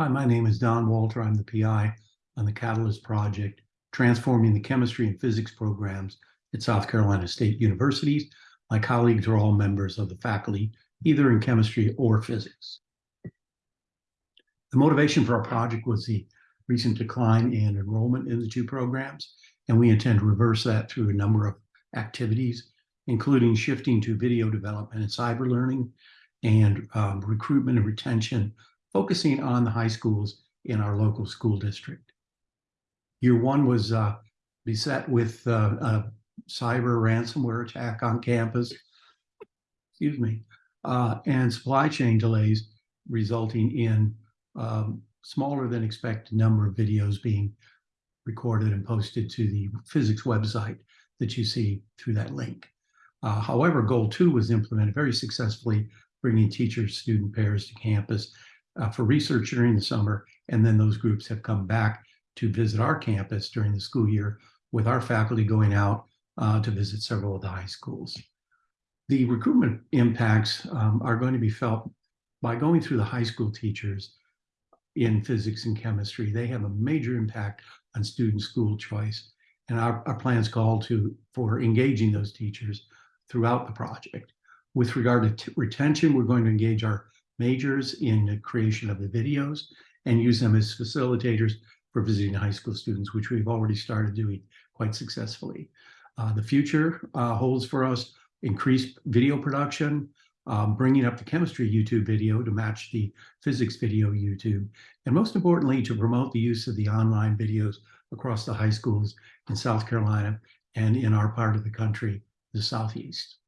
Hi, my name is Don Walter. I'm the PI on the Catalyst Project, transforming the chemistry and physics programs at South Carolina State Universities. My colleagues are all members of the faculty, either in chemistry or physics. The motivation for our project was the recent decline in enrollment in the two programs, and we intend to reverse that through a number of activities, including shifting to video development and cyber learning, and um, recruitment and retention, focusing on the high schools in our local school district. Year one was uh, beset with uh, a cyber ransomware attack on campus, excuse me, uh, and supply chain delays resulting in um, smaller than expected number of videos being recorded and posted to the physics website that you see through that link. Uh, however, goal two was implemented very successfully, bringing teachers, student pairs to campus uh, for research during the summer. And then those groups have come back to visit our campus during the school year with our faculty going out uh, to visit several of the high schools. The recruitment impacts um, are going to be felt by going through the high school teachers in physics and chemistry. They have a major impact on student school choice. And our, our plans call to for engaging those teachers throughout the project. With regard to retention, we're going to engage our majors in the creation of the videos and use them as facilitators for visiting high school students, which we've already started doing quite successfully. Uh, the future uh, holds for us increased video production, um, bringing up the chemistry YouTube video to match the physics video YouTube, and most importantly, to promote the use of the online videos across the high schools in South Carolina and in our part of the country, the Southeast.